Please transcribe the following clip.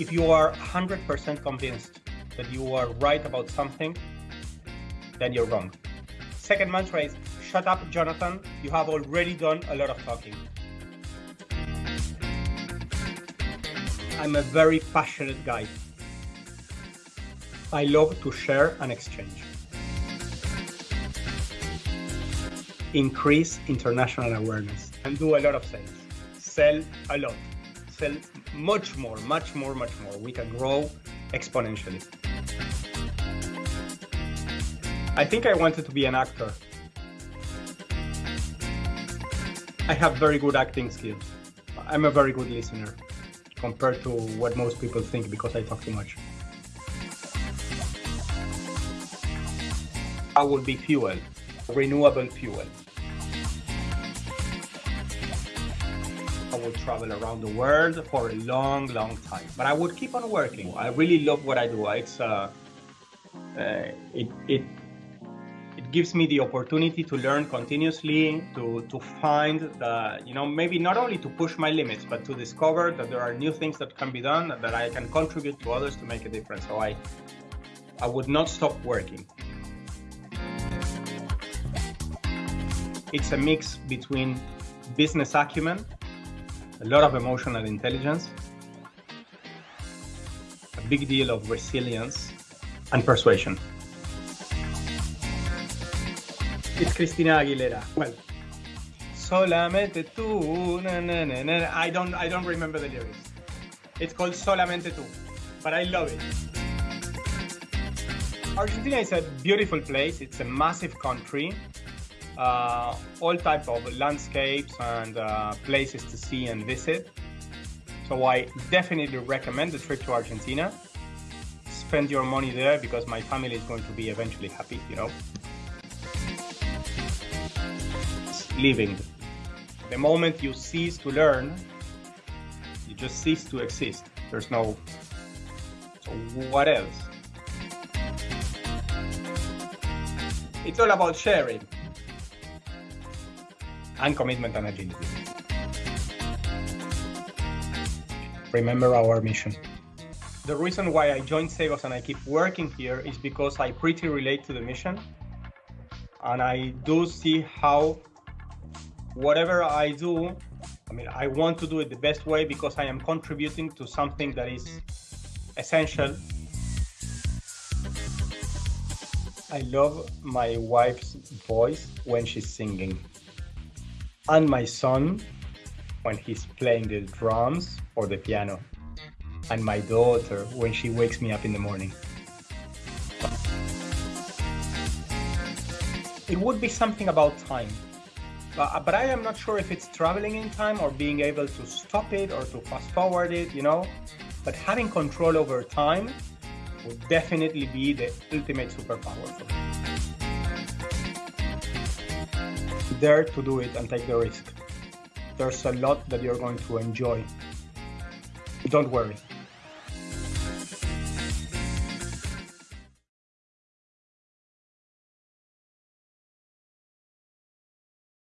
If you are 100% convinced that you are right about something, then you're wrong. Second mantra is shut up, Jonathan. You have already done a lot of talking. I'm a very passionate guy. I love to share and exchange. Increase international awareness and do a lot of sales. Sell a lot. Much more, much more, much more. We can grow exponentially. I think I wanted to be an actor. I have very good acting skills. I'm a very good listener compared to what most people think because I talk too much. I will be fuel, renewable fuel. I will travel around the world for a long, long time, but I would keep on working. I really love what I do. It's uh, uh, it it it gives me the opportunity to learn continuously, to to find the you know maybe not only to push my limits, but to discover that there are new things that can be done that I can contribute to others to make a difference. So I I would not stop working. It's a mix between business acumen, a lot of emotional intelligence, a big deal of resilience, and persuasion. It's Christina Aguilera. Well, solamente tú, na, na, na, na. I don't, I don't remember the lyrics. It's called Solamente tú, but I love it. Argentina is a beautiful place. It's a massive country uh, all type of landscapes and uh, places to see and visit. So I definitely recommend the trip to Argentina. Spend your money there because my family is going to be eventually happy, you know. Living. The moment you cease to learn, you just cease to exist. There's no, so what else? It's all about sharing and commitment and agility. Remember our mission. The reason why I joined Segos and I keep working here is because I pretty relate to the mission. And I do see how whatever I do, I mean, I want to do it the best way because I am contributing to something that is essential. I love my wife's voice when she's singing and my son when he's playing the drums or the piano, and my daughter when she wakes me up in the morning. It would be something about time, but, but I am not sure if it's traveling in time or being able to stop it or to fast forward it, you know. But having control over time would definitely be the ultimate superpower for me dare to do it and take the risk. There's a lot that you're going to enjoy. Don't worry.